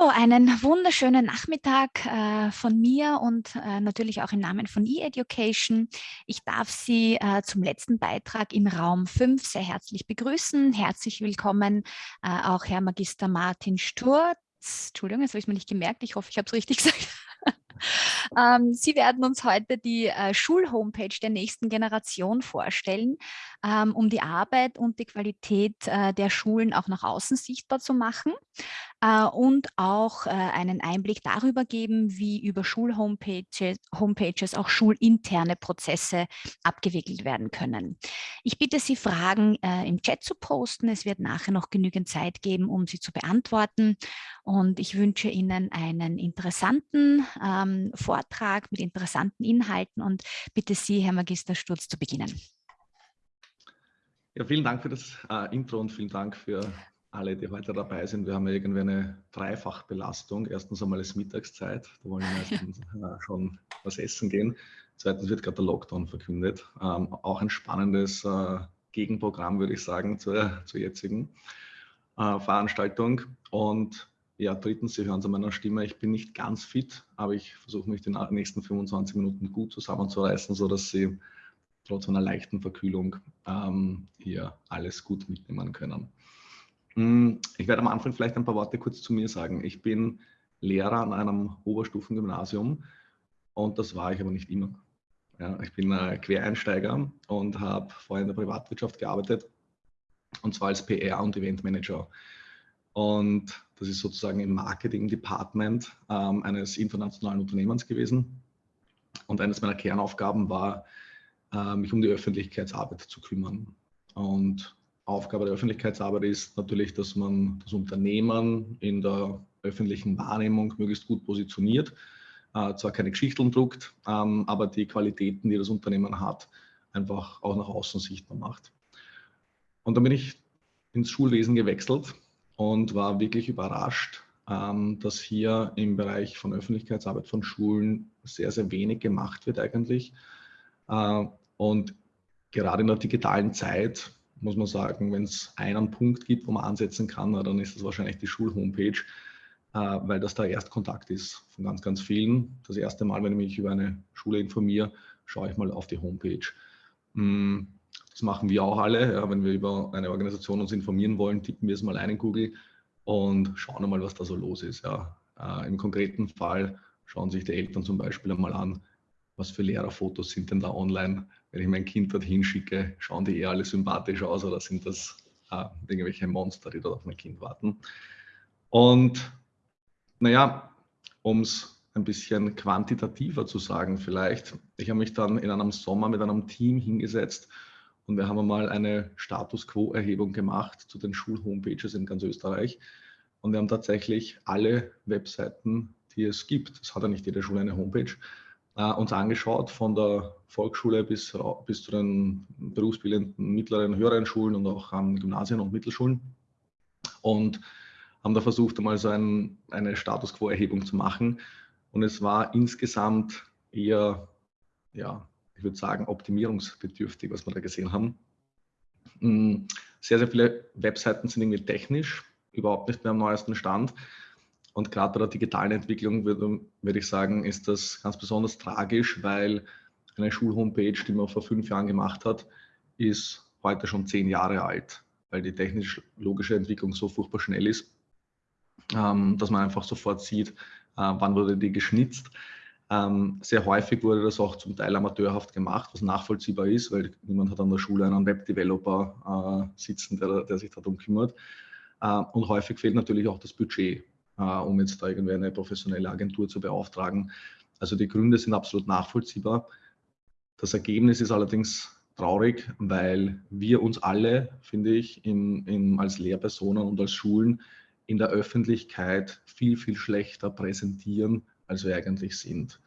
So, einen wunderschönen Nachmittag äh, von mir und äh, natürlich auch im Namen von eEducation. Ich darf Sie äh, zum letzten Beitrag im Raum 5 sehr herzlich begrüßen. Herzlich willkommen äh, auch Herr Magister Martin Sturz. Entschuldigung, das habe ich mir nicht gemerkt. Ich hoffe, ich habe es richtig gesagt. Ähm, Sie werden uns heute die äh, Schulhomepage der nächsten Generation vorstellen, ähm, um die Arbeit und die Qualität äh, der Schulen auch nach außen sichtbar zu machen äh, und auch äh, einen Einblick darüber geben, wie über Schulhomepages Homepages auch schulinterne Prozesse abgewickelt werden können. Ich bitte Sie, Fragen äh, im Chat zu posten. Es wird nachher noch genügend Zeit geben, um sie zu beantworten. Und ich wünsche Ihnen einen interessanten ähm, Vortrag mit interessanten Inhalten und bitte Sie, Herr Magister Sturz, zu beginnen. Ja, vielen Dank für das äh, Intro und vielen Dank für alle, die heute dabei sind. Wir haben ja irgendwie eine Dreifachbelastung. Erstens einmal ist Mittagszeit, da wollen wir meistens äh, schon was essen gehen. Zweitens wird gerade der Lockdown verkündet. Ähm, auch ein spannendes äh, Gegenprogramm, würde ich sagen, zur, zur jetzigen äh, Veranstaltung. Und ja, drittens, Sie hören es an meiner Stimme, ich bin nicht ganz fit, aber ich versuche mich die nächsten 25 Minuten gut zusammenzureißen, sodass Sie trotz einer leichten Verkühlung ähm, hier alles gut mitnehmen können. Hm, ich werde am Anfang vielleicht ein paar Worte kurz zu mir sagen. Ich bin Lehrer an einem Oberstufengymnasium und das war ich aber nicht immer. Ja, ich bin Quereinsteiger und habe vorher in der Privatwirtschaft gearbeitet und zwar als PR und Eventmanager. Und das ist sozusagen im Marketing-Department ähm, eines internationalen Unternehmens gewesen. Und eines meiner Kernaufgaben war, äh, mich um die Öffentlichkeitsarbeit zu kümmern. Und Aufgabe der Öffentlichkeitsarbeit ist natürlich, dass man das Unternehmen in der öffentlichen Wahrnehmung möglichst gut positioniert, äh, zwar keine Geschichten druckt, ähm, aber die Qualitäten, die das Unternehmen hat, einfach auch nach außen sichtbar macht. Und dann bin ich ins Schulwesen gewechselt und war wirklich überrascht, ähm, dass hier im Bereich von Öffentlichkeitsarbeit von Schulen sehr, sehr wenig gemacht wird eigentlich. Äh, und gerade in der digitalen Zeit muss man sagen, wenn es einen Punkt gibt, wo man ansetzen kann, dann ist es wahrscheinlich die Schulhomepage, äh, weil das der Erstkontakt ist von ganz, ganz vielen. Das erste Mal, wenn ich mich über eine Schule informiere, schaue ich mal auf die Homepage. Das machen wir auch alle. Ja, wenn wir über eine Organisation uns informieren wollen, tippen wir es mal ein in Google und schauen mal, was da so los ist. Ja. Äh, Im konkreten Fall schauen sich die Eltern zum Beispiel einmal an, was für Lehrerfotos sind denn da online? Wenn ich mein Kind dorthin schicke, schauen die eher alle sympathisch aus oder sind das äh, irgendwelche Monster, die dort auf mein Kind warten? Und naja, um es ein bisschen quantitativer zu sagen vielleicht, ich habe mich dann in einem Sommer mit einem Team hingesetzt und wir haben einmal eine Status Quo-Erhebung gemacht zu den Schulhomepages in ganz Österreich. Und wir haben tatsächlich alle Webseiten, die es gibt, es hat ja nicht jede Schule eine Homepage, äh, uns angeschaut, von der Volksschule bis, bis zu den berufsbildenden mittleren, höheren Schulen und auch an Gymnasien und Mittelschulen. Und haben da versucht, einmal so ein, eine Status Quo-Erhebung zu machen. Und es war insgesamt eher, ja, ich würde sagen, optimierungsbedürftig, was wir da gesehen haben. Mm, sehr, sehr viele Webseiten sind irgendwie technisch, überhaupt nicht mehr am neuesten Stand. Und gerade bei der digitalen Entwicklung würde, würde ich sagen, ist das ganz besonders tragisch, weil eine Schulhomepage, die man vor fünf Jahren gemacht hat, ist heute schon zehn Jahre alt, weil die technisch-logische Entwicklung so furchtbar schnell ist, ähm, dass man einfach sofort sieht, äh, wann wurde die geschnitzt. Ähm, sehr häufig wurde das auch zum Teil amateurhaft gemacht, was nachvollziehbar ist, weil niemand hat an der Schule einen Webdeveloper äh, sitzen, der, der sich darum kümmert. Äh, und häufig fehlt natürlich auch das Budget. Äh, um jetzt da irgendwie eine professionelle Agentur zu beauftragen. Also die Gründe sind absolut nachvollziehbar. Das Ergebnis ist allerdings traurig, weil wir uns alle, finde ich, in, in, als Lehrpersonen und als Schulen in der Öffentlichkeit viel, viel schlechter präsentieren, als wir eigentlich sind.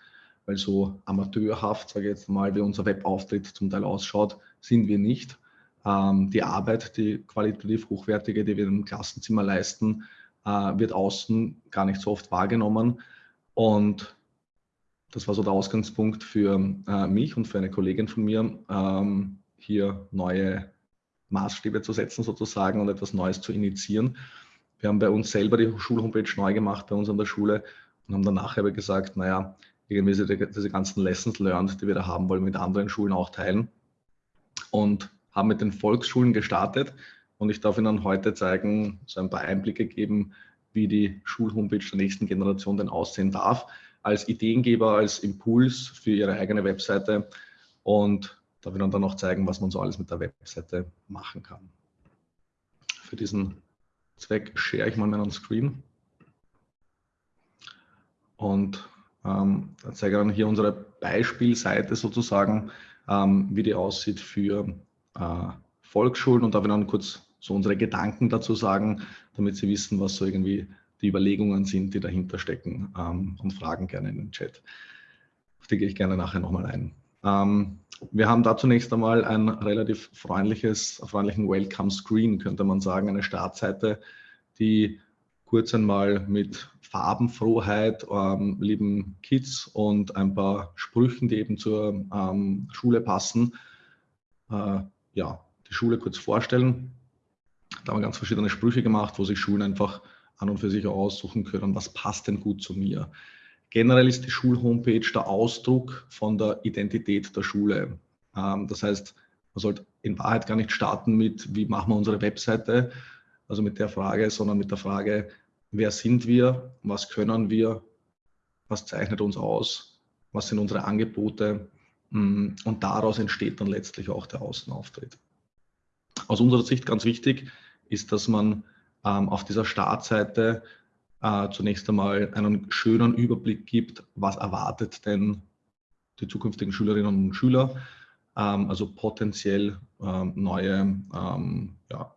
Weil so amateurhaft, sage ich jetzt mal, wie unser Webauftritt zum Teil ausschaut, sind wir nicht. Ähm, die Arbeit, die qualitativ hochwertige, die wir im Klassenzimmer leisten, äh, wird außen gar nicht so oft wahrgenommen. Und das war so der Ausgangspunkt für äh, mich und für eine Kollegin von mir, ähm, hier neue Maßstäbe zu setzen sozusagen und etwas Neues zu initiieren. wir haben bei uns selber die Schulhomepage neu gemacht, bei uns an der Schule und haben dann nachher gesagt, naja, irgendwie diese, ganzen Lessons learned, die wir da haben wollen, mit anderen Schulen auch teilen. Und haben mit den Volksschulen gestartet. Und ich darf Ihnen heute zeigen, so ein paar Einblicke geben, wie die Schulhomepage der nächsten Generation denn aussehen darf. Als Ideengeber, als Impuls für Ihre eigene Webseite. Und darf Ihnen dann noch zeigen, was man so alles mit der Webseite machen kann. Für diesen Zweck share ich mal meinen Screen. Und ähm, zeige ich dann hier unsere Beispielseite sozusagen, ähm, wie die aussieht für äh, Volksschulen und darf ich dann kurz so unsere Gedanken dazu sagen, damit Sie wissen, was so irgendwie die Überlegungen sind, die dahinter stecken ähm, und fragen gerne in den Chat. Auf die gehe ich gerne nachher nochmal ein. Ähm, wir haben da zunächst einmal ein relativ freundliches, freundlichen Welcome Screen, könnte man sagen, eine Startseite, die kurz einmal mit Farbenfroheit, ähm, lieben Kids und ein paar Sprüchen, die eben zur ähm, Schule passen, äh, ja, die Schule kurz vorstellen. Da haben wir ganz verschiedene Sprüche gemacht, wo sich Schulen einfach an und für sich aussuchen können, was passt denn gut zu mir. Generell ist die Schulhomepage der Ausdruck von der Identität der Schule. Ähm, das heißt, man sollte in Wahrheit gar nicht starten mit, wie machen wir unsere Webseite, also mit der Frage, sondern mit der Frage, wer sind wir, was können wir, was zeichnet uns aus, was sind unsere Angebote? Mm, und daraus entsteht dann letztlich auch der Außenauftritt. Aus unserer Sicht ganz wichtig ist, dass man ähm, auf dieser Startseite äh, zunächst einmal einen schönen Überblick gibt, was erwartet denn die zukünftigen Schülerinnen und Schüler, ähm, also potenziell ähm, neue, ähm, ja,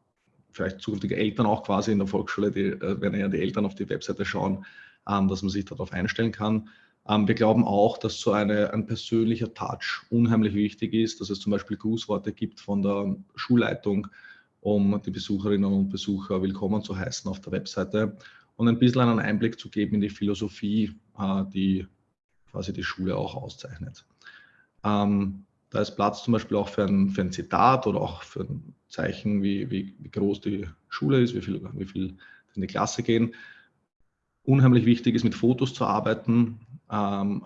vielleicht zukünftige Eltern auch quasi in der Volksschule, die, äh, wenn ja die Eltern auf die Webseite schauen, ähm, dass man sich darauf einstellen kann. Ähm, wir glauben auch, dass so eine, ein persönlicher Touch unheimlich wichtig ist, dass es zum Beispiel Grußworte gibt von der Schulleitung, um die Besucherinnen und Besucher willkommen zu heißen auf der Webseite und ein bisschen einen Einblick zu geben in die Philosophie, äh, die quasi die Schule auch auszeichnet. Ähm, da ist Platz zum Beispiel auch für ein, für ein Zitat oder auch für ein Zeichen, wie, wie, wie groß die Schule ist, wie viel, wie viel in die Klasse gehen. Unheimlich wichtig ist, mit Fotos zu arbeiten, ähm,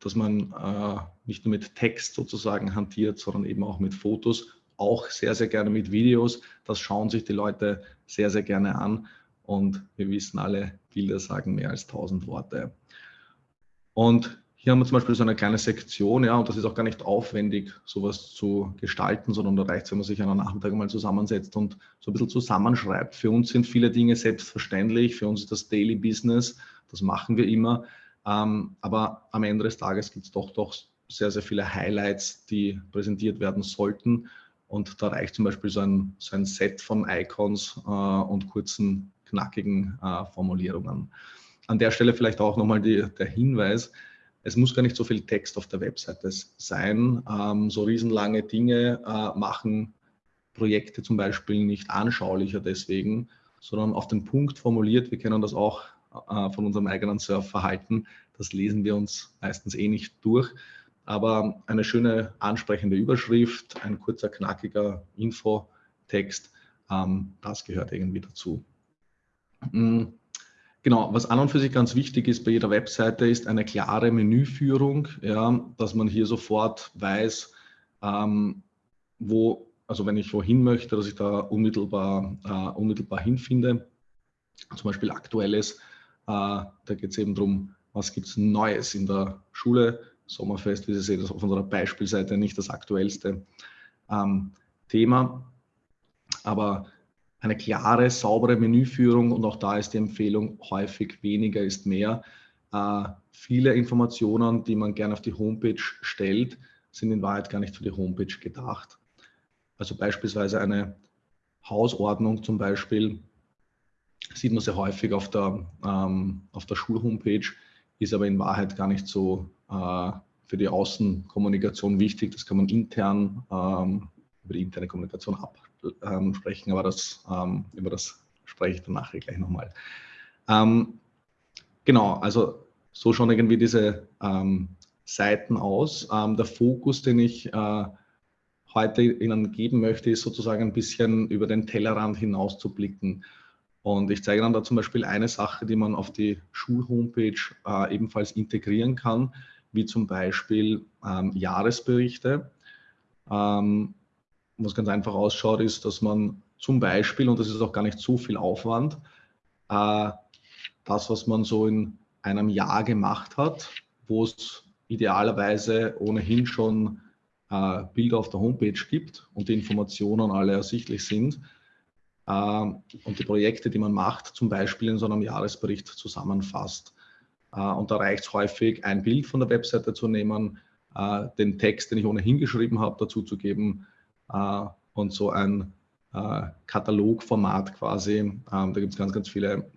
dass man äh, nicht nur mit Text sozusagen hantiert, sondern eben auch mit Fotos, auch sehr, sehr gerne mit Videos. Das schauen sich die Leute sehr, sehr gerne an. Und wir wissen alle, Bilder sagen mehr als tausend Worte. Und hier haben wir zum Beispiel so eine kleine Sektion, ja, und das ist auch gar nicht aufwendig, sowas zu gestalten, sondern da reicht es, wenn man sich einen Nachmittag mal zusammensetzt und so ein bisschen zusammenschreibt. Für uns sind viele Dinge selbstverständlich, für uns ist das Daily Business, das machen wir immer. Ähm, aber am Ende des Tages gibt es doch, doch sehr, sehr viele Highlights, die präsentiert werden sollten. Und da reicht zum Beispiel so ein, so ein Set von Icons äh, und kurzen, knackigen äh, Formulierungen. An der Stelle vielleicht auch nochmal der Hinweis, es muss gar nicht so viel Text auf der Webseite sein. Ähm, so riesenlange Dinge äh, machen Projekte zum Beispiel nicht anschaulicher deswegen, sondern auf den Punkt formuliert. Wir kennen das auch äh, von unserem eigenen Surfverhalten. Das lesen wir uns meistens eh nicht durch. Aber eine schöne ansprechende Überschrift, ein kurzer, knackiger Infotext, ähm, das gehört irgendwie dazu. Mhm. Genau, was an und für sich ganz wichtig ist bei jeder Webseite, ist eine klare Menüführung, ja, dass man hier sofort weiß, ähm, wo, also wenn ich wohin möchte, dass ich da unmittelbar, äh, unmittelbar hinfinde. Zum Beispiel aktuelles, äh, da geht es eben darum, was gibt es Neues in der Schule. Sommerfest, wie Sie sehen, das auf unserer Beispielseite nicht das aktuellste ähm, Thema. Aber eine klare, saubere Menüführung und auch da ist die Empfehlung häufig weniger ist mehr. Äh, viele Informationen, die man gerne auf die Homepage stellt, sind in Wahrheit gar nicht für die Homepage gedacht. Also beispielsweise eine Hausordnung zum Beispiel sieht man sehr häufig auf der, ähm, auf der Schulhomepage, ist aber in Wahrheit gar nicht so äh, für die Außenkommunikation wichtig. Das kann man intern ähm, über die interne Kommunikation ab, ähm, aber das, ähm, über das spreche ich dann nachher gleich nochmal. Ähm, genau, also so schauen irgendwie diese Seiten aus. Der Fokus, den ich äh, heute Ihnen geben möchte, ist sozusagen ein bisschen über den Tellerrand hinaus zu blicken. Und ich zeige dann da zum Beispiel eine Sache, die man auf die Schulhomepage äh, ebenfalls integrieren kann, wie zum Beispiel ähm, Jahresberichte. Ähm, was ganz einfach ausschaut, ist, dass man zum Beispiel, und das ist auch gar nicht so viel Aufwand, äh, das, was man so in einem Jahr gemacht hat, wo es idealerweise ohnehin schon äh, Bilder auf der Homepage gibt und die Informationen alle ersichtlich sind, ähm, und die Projekte, die man macht, zum Beispiel in so einem Jahresbericht zusammenfasst. Äh, und da reicht es häufig, ein Bild von der Webseite zu nehmen, äh, den Text, den ich ohnehin geschrieben habe, dazu zu geben äh, und so ein Katalogformat quasi. Ähm, da gibt es ganz, ganz viele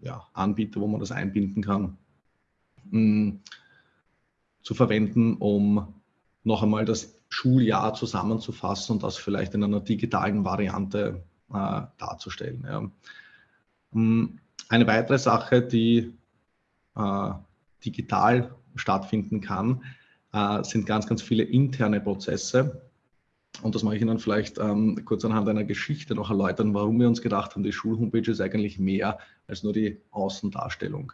ja, Anbieter, wo man das einbinden kann, mm, zu verwenden, um noch einmal das Schuljahr zusammenzufassen und das vielleicht in einer digitalen Variante äh, darzustellen. Hm, eine weitere Sache, die äh, digital stattfinden kann, äh, sind ganz, ganz viele interne Prozesse. Und das mache ich Ihnen vielleicht ähm, kurz anhand einer Geschichte noch erläutern, warum wir uns gedacht haben, die Schulhomepage ist eigentlich mehr als nur die Außendarstellung.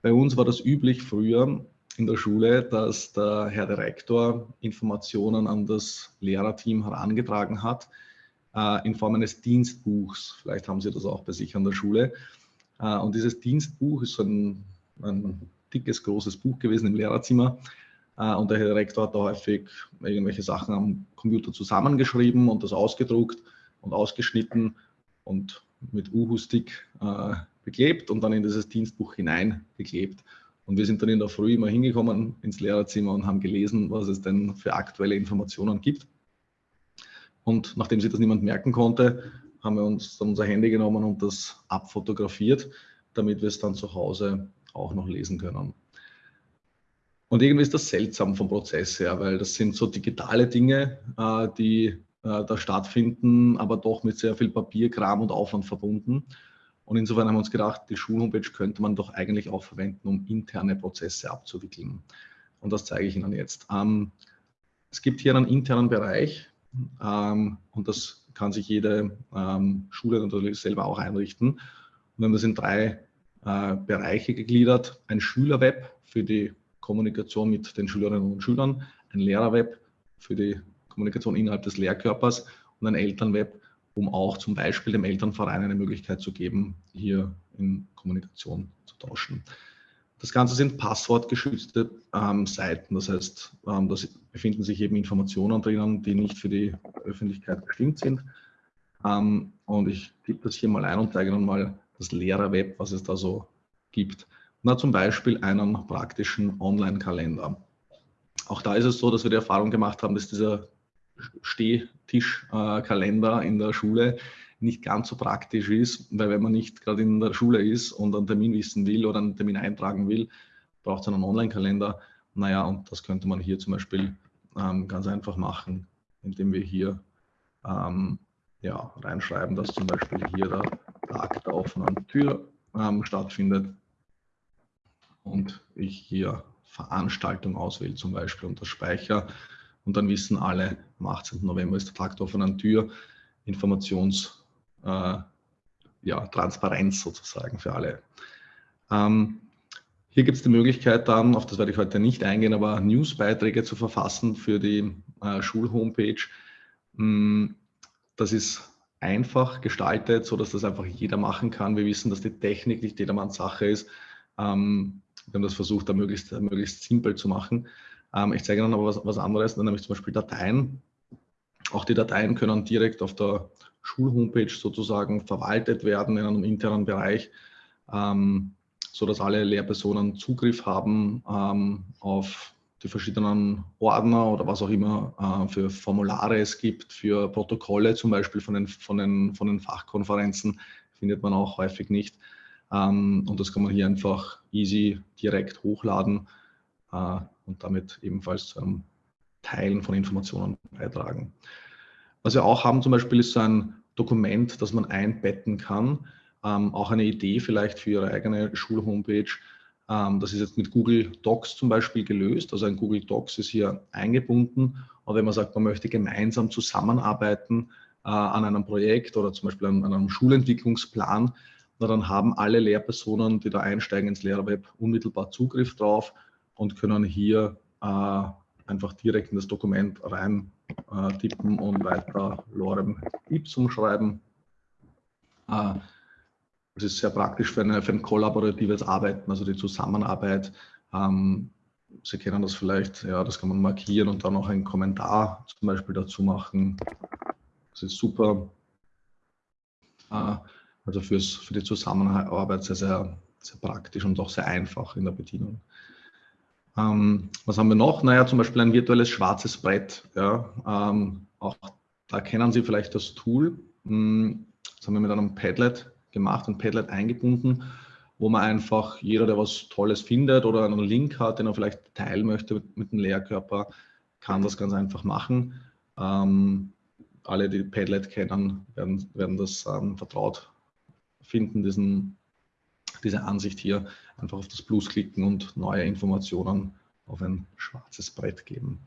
Bei uns war das üblich früher in der Schule, dass der Herr Direktor Informationen an das Lehrerteam herangetragen hat, äh, in Form eines Dienstbuchs. Vielleicht haben Sie das auch bei sich an der Schule. Äh, und dieses Dienstbuch ist so ein, ein dickes, großes Buch gewesen im Lehrerzimmer. Äh, und der Direktor hat da häufig irgendwelche Sachen am Computer zusammengeschrieben und das ausgedruckt und ausgeschnitten und mit Uhu-Stick äh, beklebt und dann in dieses Dienstbuch hineingeklebt. Und wir sind dann in der Früh immer hingekommen ins Lehrerzimmer und haben gelesen, was es denn für aktuelle Informationen gibt. Und nachdem sich das niemand merken konnte, haben wir uns dann unser Handy genommen und das abfotografiert, damit wir es dann zu Hause auch noch lesen können. Und irgendwie ist das seltsam vom Prozess her, weil das sind so digitale Dinge, äh, die äh, da stattfinden, aber doch mit sehr viel Papierkram und Aufwand verbunden. Und insofern haben wir uns gedacht, die Schulhomepage könnte man doch eigentlich auch verwenden, um interne Prozesse abzuwickeln. Und das zeige ich Ihnen jetzt. Ähm, es gibt hier einen internen Bereich, ähm, und das kann sich jede ähm, Schule natürlich selber auch einrichten. Und wir haben das in drei äh, Bereiche gegliedert. Ein Schülerweb für die Kommunikation mit den Schülerinnen und Schülern, ein Lehrerweb für die Kommunikation innerhalb des Lehrkörpers und ein Elternweb, um auch zum Beispiel dem Elternverein eine Möglichkeit zu geben, hier in Kommunikation zu tauschen. Das Ganze sind passwortgeschützte ähm, Seiten. Das heißt, ähm, da befinden sich eben Informationen drinnen, die nicht für die Öffentlichkeit bestimmt sind. Ähm, und ich gebe das hier mal ein und zeige Ihnen mal das Lehrerweb, was es da so gibt. Na, zum Beispiel einen praktischen Online-Kalender. Auch da ist es so, dass wir die Erfahrung gemacht haben, dass dieser Stehtischkalender äh, in der Schule nicht ganz so praktisch ist, weil wenn man nicht gerade in der Schule ist und einen Termin wissen will oder einen Termin eintragen will, braucht es einen Online-Kalender. Naja, und das könnte man hier zum Beispiel ähm, ganz einfach machen, indem wir hier ähm, ja, reinschreiben, dass zum Beispiel hier der Tag der offenen Tür ähm, stattfindet und ich hier Veranstaltung auswähle zum Beispiel unter Speicher und dann wissen alle, am 18. November ist der Tag der offenen Tür, Informations- äh, ja, Transparenz sozusagen für alle. Ähm, hier gibt es die Möglichkeit dann, auf das werde ich heute nicht eingehen, aber Newsbeiträge zu verfassen für die äh, Schulhomepage. Mm, das ist einfach gestaltet, sodass das einfach jeder machen kann. Wir wissen, dass die Technik nicht jedermanns Sache ist. Ähm, wir haben das versucht, da möglichst, möglichst simpel zu machen. Ähm, ich zeige Ihnen aber was, was anderes, nämlich zum Beispiel Dateien. Auch die Dateien können direkt auf der Schulhomepage sozusagen verwaltet werden in einem internen Bereich, ähm, sodass alle Lehrpersonen Zugriff haben ähm, auf die verschiedenen Ordner oder was auch immer äh, für Formulare es gibt, für Protokolle zum Beispiel von den, von den, von den Fachkonferenzen, findet man auch häufig nicht. Ähm, und das kann man hier einfach easy direkt hochladen äh, und damit ebenfalls zu einem Teilen von Informationen beitragen. Was wir auch haben zum Beispiel ist so ein Dokument, das man einbetten kann. Ähm, auch eine Idee vielleicht für Ihre eigene Schulhomepage. Ähm, das ist jetzt mit Google Docs zum Beispiel gelöst. Also ein Google Docs ist hier eingebunden. Und wenn man sagt, man möchte gemeinsam zusammenarbeiten, äh, an einem Projekt oder zum Beispiel an, an einem Schulentwicklungsplan, na, dann haben alle Lehrpersonen, die da einsteigen ins Lehrerweb, unmittelbar Zugriff drauf und können hier äh, einfach direkt in das Dokument rein äh, tippen und weiter Lorem Ipsum schreiben. Äh, das ist sehr praktisch für, eine, für ein kollaboratives Arbeiten, also die Zusammenarbeit. Ähm, Sie kennen das vielleicht, ja, das kann man markieren und dann noch einen Kommentar zum Beispiel dazu machen. Das ist super. Äh, also fürs, für die Zusammenarbeit sehr, sehr, sehr praktisch und auch sehr einfach in der Bedienung. Ähm, was haben wir noch? Naja, zum Beispiel ein virtuelles schwarzes Brett. Ja, ähm, auch da kennen Sie vielleicht das Tool. Hm, das haben wir mit einem Padlet gemacht, ein Padlet eingebunden, wo man einfach, jeder, der was Tolles findet oder einen Link hat, den er vielleicht teilen möchte mit, mit dem Lehrkörper, kann das ganz einfach machen. Ähm, alle, die Padlet kennen, werden, werden das ähm, vertraut finden, diesen, diese Ansicht hier. Einfach auf das Plus klicken und neue Informationen auf ein schwarzes Brett geben.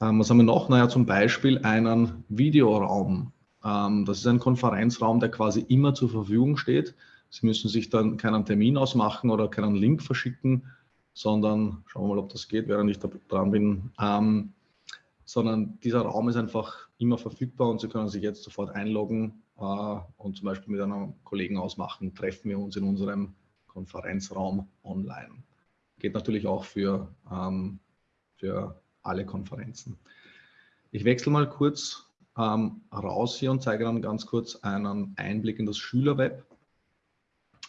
Ähm, was haben wir noch? Naja, zum Beispiel einen Videoraum. Ähm, das ist ein Konferenzraum, der quasi immer zur Verfügung steht. Sie müssen sich dann keinen Termin ausmachen oder keinen Link verschicken, sondern schauen wir mal, ob das geht, während ich da dran bin. Ähm, sondern dieser Raum ist einfach immer verfügbar und Sie können sich jetzt sofort einloggen und zum Beispiel mit einem Kollegen ausmachen, treffen wir uns in unserem Konferenzraum online. Geht natürlich auch für, ähm, für alle Konferenzen. Ich wechsle mal kurz ähm, raus hier und zeige dann ganz kurz einen Einblick in das Schülerweb.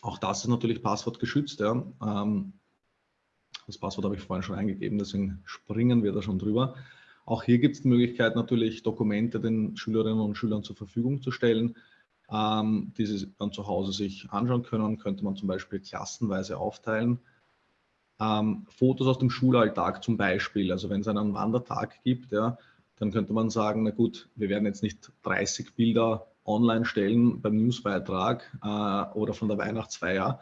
Auch das ist natürlich passwortgeschützt. Ja. Ähm, das Passwort habe ich vorhin schon eingegeben, deswegen springen wir da schon drüber. Auch hier gibt es die Möglichkeit, natürlich Dokumente den Schülerinnen und Schülern zur Verfügung zu stellen, ähm, die sie dann zu Hause sich anschauen können. Könnte man zum Beispiel klassenweise aufteilen. Ähm, Fotos aus dem Schulalltag zum Beispiel, also wenn es einen Wandertag gibt, ja, dann könnte man sagen, na gut, wir werden jetzt nicht 30 Bilder online stellen beim Newsbeitrag äh, oder von der Weihnachtsfeier,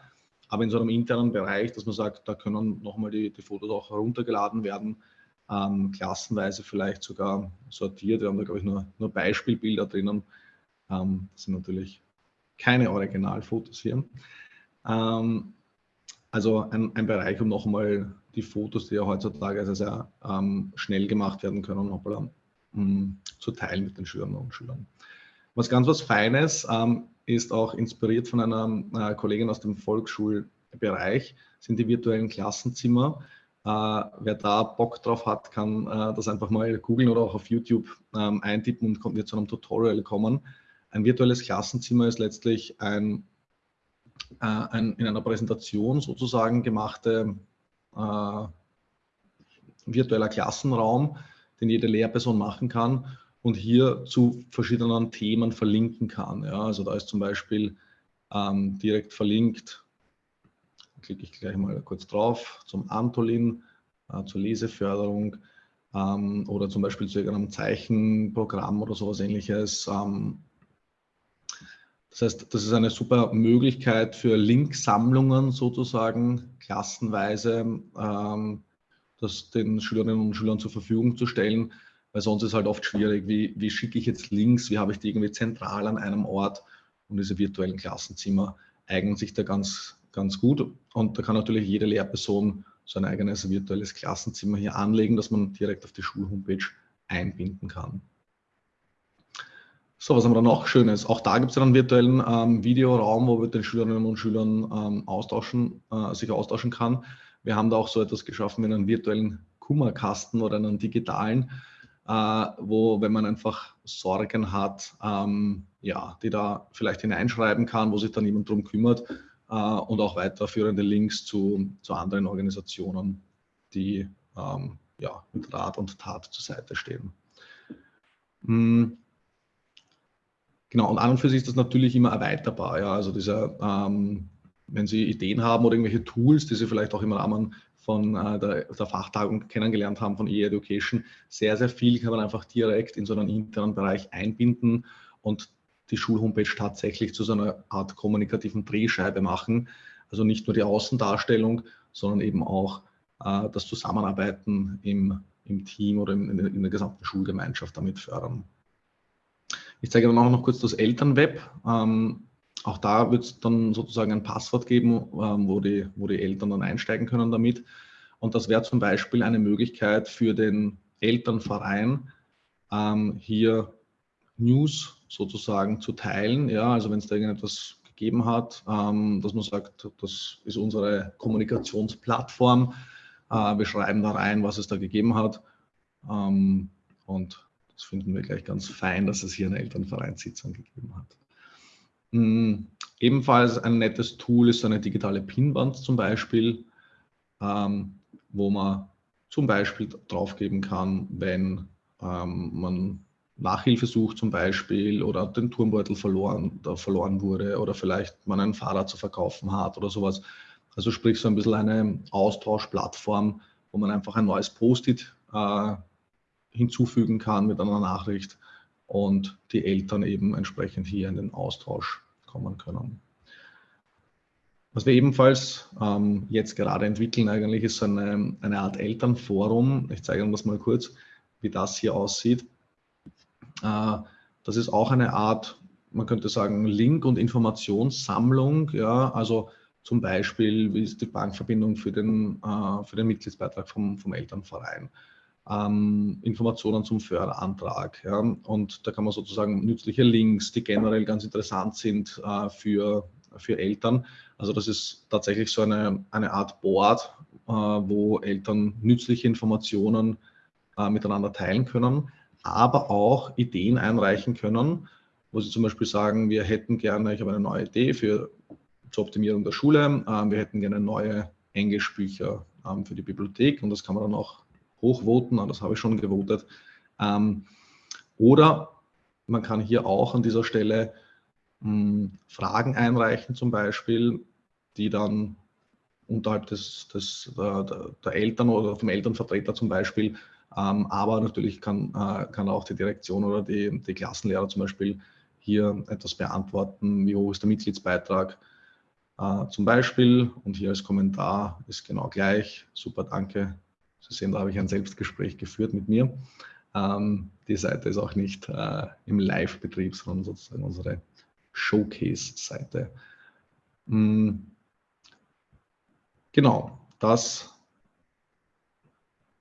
aber in so einem internen Bereich, dass man sagt, da können nochmal die, die Fotos auch heruntergeladen werden, ähm, klassenweise vielleicht sogar sortiert. Wir haben da, glaube ich, nur, nur Beispielbilder drinnen. Ähm, das sind natürlich keine Originalfotos hier. Ähm, also ein, ein, Bereich, um nochmal die Fotos, die ja heutzutage sehr, sehr ähm, schnell gemacht werden können, nochmal ähm, zu teilen mit den Schülerinnen und Schülern. Was ganz was Feines ähm, ist auch inspiriert von einer äh, Kollegin aus dem Volksschulbereich, sind die virtuellen Klassenzimmer. Äh, wer da Bock drauf hat, kann äh, das einfach mal googeln oder auch auf YouTube ähm, eintippen und kommt zu einem Tutorial kommen. Ein virtuelles Klassenzimmer ist letztlich ein, äh, ein in einer Präsentation sozusagen gemachte äh, virtueller Klassenraum, den jede Lehrperson machen kann und hier zu verschiedenen Themen verlinken kann. Ja, also da ist zum Beispiel ähm, direkt verlinkt, klicke ich gleich mal kurz drauf, zum Antolin, äh, zur Leseförderung ähm, oder zum Beispiel zu irgendeinem Zeichenprogramm oder sowas ähnliches. Ähm, das heißt, das ist eine super Möglichkeit für Linksammlungen sozusagen, klassenweise ähm, das den Schülerinnen und Schülern zur Verfügung zu stellen, weil sonst ist halt oft schwierig, wie, wie schicke ich jetzt Links, wie habe ich die irgendwie zentral an einem Ort und diese virtuellen Klassenzimmer eignen sich da ganz, ganz gut und da kann natürlich jede Lehrperson so ein eigenes virtuelles Klassenzimmer hier anlegen, dass man direkt auf die Schulhomepage einbinden kann. So, was haben wir dann noch Schönes? Auch da gibt es einen virtuellen ähm, Videoraum, wo wir den Schülerinnen und Schülern ähm, austauschen, äh, sich austauschen kann. Wir haben da auch so etwas geschaffen wie einen virtuellen Kummerkasten oder einen digitalen, äh, wo, wenn man einfach Sorgen hat, ähm, ja, die da vielleicht hineinschreiben kann, wo sich dann jemand drum kümmert äh, und auch weiterführende Links zu, zu anderen Organisationen, die ähm, ja, mit Rat und Tat zur Seite stehen. Mhm. Genau, und an und für sich ist das natürlich immer erweiterbar. Ja, also dieser ähm, wenn Sie Ideen haben oder irgendwelche Tools, die Sie vielleicht auch im Rahmen von äh, der, der, Fachtagung kennengelernt haben von E-Education, sehr, sehr viel kann man einfach direkt in so einen internen Bereich einbinden und die Schulhomepage tatsächlich zu so einer Art kommunikativen Drehscheibe machen. Also nicht nur die Außendarstellung, sondern eben auch äh, das Zusammenarbeiten im, im Team oder in, in, der gesamten Schulgemeinschaft damit fördern. Ich zeige dann auch noch kurz das Elternweb. Ähm, auch da wird es dann sozusagen ein Passwort geben, ähm, wo, die, wo die Eltern dann einsteigen können damit. Und das wäre zum Beispiel eine Möglichkeit für den Elternverein, ähm, hier News sozusagen zu teilen. Ja, also wenn es da irgendetwas gegeben hat, ähm, dass man sagt, das ist unsere Kommunikationsplattform. Äh, wir schreiben da rein, was es da gegeben hat. Ähm, und das finden wir gleich ganz fein, dass es hier eine Elternvereinssitzung gegeben hat. Mhm. Ebenfalls ein nettes Tool ist eine digitale Pinwand zum Beispiel, ähm, wo man zum Beispiel draufgeben kann, wenn ähm, man Nachhilfe sucht zum Beispiel oder den Turmbeutel verloren, verloren wurde oder vielleicht man ein Fahrrad zu verkaufen hat oder sowas. Also sprich so ein bisschen eine Austauschplattform, wo man einfach ein neues Post-it äh, hinzufügen kann mit einer Nachricht und die Eltern eben entsprechend hier in den Austausch kommen können. Was wir ebenfalls ähm, jetzt gerade entwickeln eigentlich ist eine, eine Art Elternforum. Ich zeige Ihnen das mal kurz, wie das hier aussieht. Äh, das ist auch eine Art, man könnte sagen, Link- und Informationssammlung. Ja, also zum Beispiel, wie ist die Bankverbindung für den, äh, für den Mitgliedsbeitrag vom, vom Elternverein? ähm, Informationen zum Förderantrag. Ja. Und da kann man sozusagen nützliche Links, die generell ganz interessant sind äh, für, für Eltern. Also das ist tatsächlich so eine, eine Art Board, äh, wo Eltern nützliche Informationen äh, miteinander teilen können, aber auch Ideen einreichen können, wo sie zum Beispiel sagen, wir hätten gerne, ich habe eine neue Idee für zur Optimierung der Schule, äh, wir hätten gerne neue Englischbücher ähm, für die Bibliothek und das kann man dann auch hochvoten, das habe ich schon gewotet. Ähm, oder man kann hier auch an dieser Stelle hm, Fragen einreichen zum Beispiel, die dann unterhalb des, des, der, der, Eltern oder vom Elternvertreter zum Beispiel, ähm, aber natürlich kann, äh, kann auch die Direktion oder die, die Klassenlehrer zum Beispiel hier etwas beantworten, wie hoch ist der Mitgliedsbeitrag äh, zum Beispiel und hier als Kommentar ist genau gleich, super, danke, Sie sehen, da habe ich ein Selbstgespräch geführt mit mir. Ähm, die Seite ist auch nicht äh, im Live-Betrieb, sondern sozusagen unsere Showcase-Seite. Mhm. Genau, das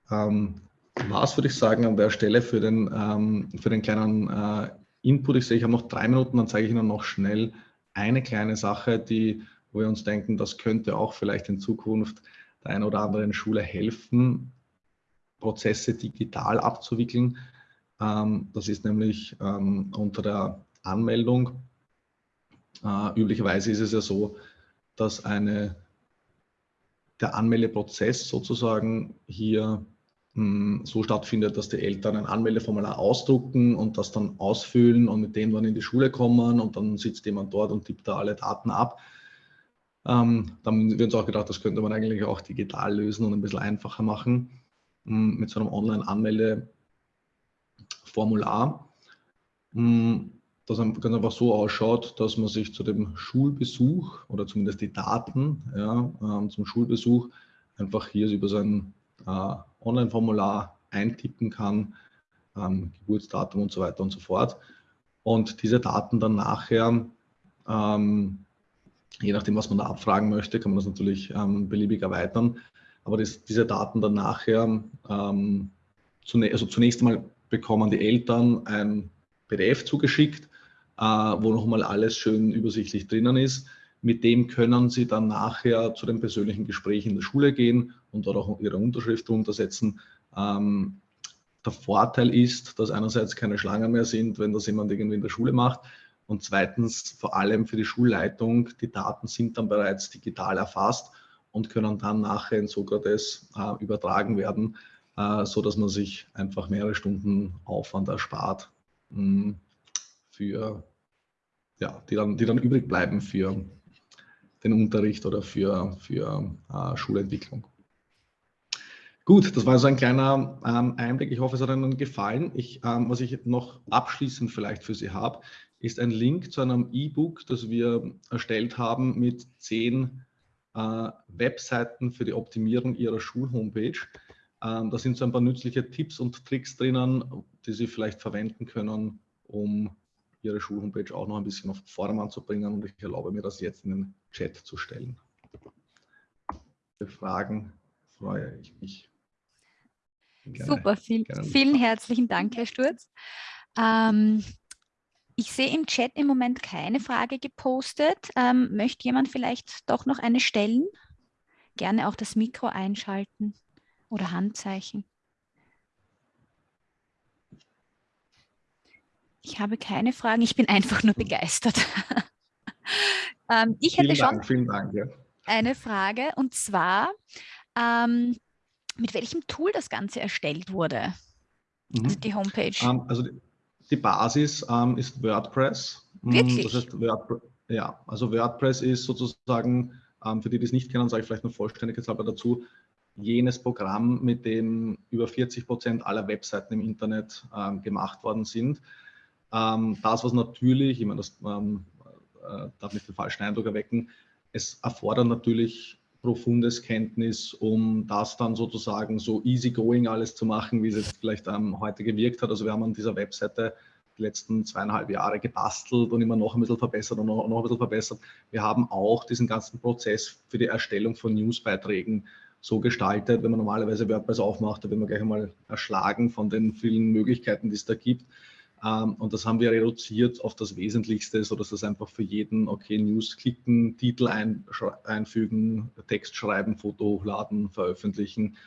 ähm, war es, würde ich sagen, an der Stelle für den, ähm, für den kleinen äh, Input. Ich sehe, ich habe noch drei Minuten, dann zeige ich Ihnen noch schnell eine kleine Sache, die, wo wir uns denken, das könnte auch vielleicht in Zukunft der einen oder anderen Schule helfen, Prozesse digital abzuwickeln. Ähm, das ist nämlich ähm, unter der Anmeldung. Äh, üblicherweise ist es ja so, dass eine, der Anmeldeprozess sozusagen hier so stattfindet, dass die Eltern ein Anmeldeformular ausdrucken und das dann ausfüllen und mit dem dann in die Schule kommen und dann sitzt jemand dort und tippt da alle Daten ab. Ähm, dann haben wir uns auch gedacht, das könnte man eigentlich auch digital lösen und ein bisschen einfacher machen mm, mit so einem Online-Anmeldeformular, mm, das ganz einfach so ausschaut, dass man sich zu dem Schulbesuch oder zumindest die Daten ja, ähm, zum Schulbesuch einfach hier über sein äh, Online-Formular eintippen kann, ähm, Geburtsdatum und so weiter und so fort. Und diese Daten dann nachher ähm, Je nachdem, was man da abfragen möchte, kann man das natürlich ähm, beliebig erweitern. Aber das, diese Daten dann nachher, ähm, zunächst, also zunächst einmal bekommen die Eltern ein PDF zugeschickt, äh, wo nochmal alles schön übersichtlich drinnen ist. Mit dem können sie dann nachher zu den persönlichen Gesprächen in der Schule gehen und dort auch ihre Unterschrift untersetzen. Ähm, der Vorteil ist, dass einerseits keine Schlangen mehr sind, wenn das jemand irgendwie in der Schule macht. Und zweitens, vor allem für die Schulleitung, die Daten sind dann bereits digital erfasst und können dann nachher in Sokrates äh, übertragen werden, äh, so dass man sich einfach mehrere Stunden Aufwand erspart, mh, hm, für, ja, die, dann, die dann übrig bleiben für den Unterricht oder für, für äh, Schulentwicklung. Gut, das war so ein kleiner ähm, Einblick. Ich hoffe, es hat Ihnen gefallen. Ich, ähm, was ich noch abschließend vielleicht für Sie habe, ist ein Link zu einem E-Book, das wir erstellt haben mit zehn äh, Webseiten für die Optimierung Ihrer Schulhomepage. Ähm, da sind so ein paar nützliche Tipps und Tricks drinnen, die Sie vielleicht verwenden können, um Ihre Schulhomepage auch noch ein bisschen auf Vordermann zu bringen und ich erlaube mir das jetzt in den Chat zu stellen. Für Fragen freue ich mich. Gerne, Super, viel, vielen herzlichen Dank, Herr Sturz. Ähm, ich sehe im Chat im Moment keine Frage gepostet. Ähm, möchte jemand vielleicht doch noch eine stellen? Gerne auch das Mikro einschalten oder Handzeichen. Ich habe keine Fragen, ich bin einfach nur begeistert. ähm, ich hätte vielen schon Dank, Dank, ja. eine Frage und zwar, ähm, mit welchem Tool das Ganze erstellt wurde, mhm. also die Homepage. Um, ähm, also die, die Basis um, ähm, ist WordPress. Mm, Wirklich? Das heißt, WordPress, ja, also WordPress ist sozusagen, um, ähm, für die, die es nicht kennen, sage ich vielleicht noch vollständigkeitshalber dazu, jenes Programm, mit dem über 40 Prozent aller Webseiten im Internet gemacht worden sind. das, was natürlich, ich meine, das äh, darf nicht den falschen Eindruck erwecken, es erfordert natürlich profundes Kenntnis, um das dann sozusagen so easygoing alles zu machen, wie es jetzt vielleicht ähm, heute gewirkt hat. Also wir haben an dieser Webseite die letzten zweieinhalb Jahre gebastelt und immer noch ein bisschen verbessert und noch, noch ein bisschen verbessert. Wir haben auch diesen ganzen Prozess für die Erstellung von Newsbeiträgen so gestaltet, wenn man normalerweise WordPress aufmacht, da wird man gleich einmal erschlagen von den vielen Möglichkeiten, die es da gibt. Ähm, und das haben wir reduziert auf das Wesentlichste, sodass das einfach für jeden, okay, News klicken, Titel ein, einfügen, Text schreiben, Foto hochladen, veröffentlichen.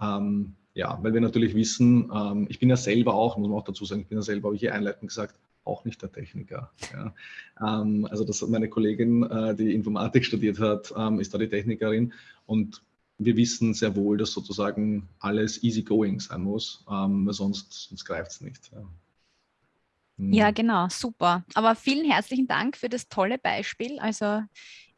Ähm, ja, weil wir natürlich wissen, ähm, ich bin ja selber auch, muss man auch dazu sagen, ich bin ja selber, habe ich hier einleitend gesagt, auch nicht der Techniker. Ja. Ähm, also das meine Kollegin, äh, die Informatik studiert hat, ähm, ist da die Technikerin und wir wissen sehr wohl, dass sozusagen alles easygoing sein muss, ähm, weil sonst, sonst greift es nicht. Ja. Ja, mhm. genau, super. Aber vielen herzlichen Dank für das tolle Beispiel. Also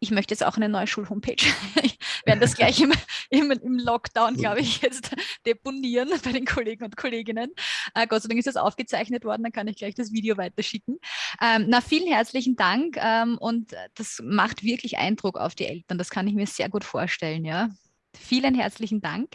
ich möchte jetzt auch eine neue Schulhomepage. Ich werde das gleich im, im, im Lockdown, glaube ich, jetzt deponieren bei den Kollegen und Kolleginnen. Äh, Gott sei Dank ist das aufgezeichnet worden, dann kann ich gleich das Video weiterschicken. Ähm, na, vielen herzlichen Dank ähm, und das macht wirklich Eindruck auf die Eltern. Das kann ich mir sehr gut vorstellen. Ja. Vielen herzlichen Dank.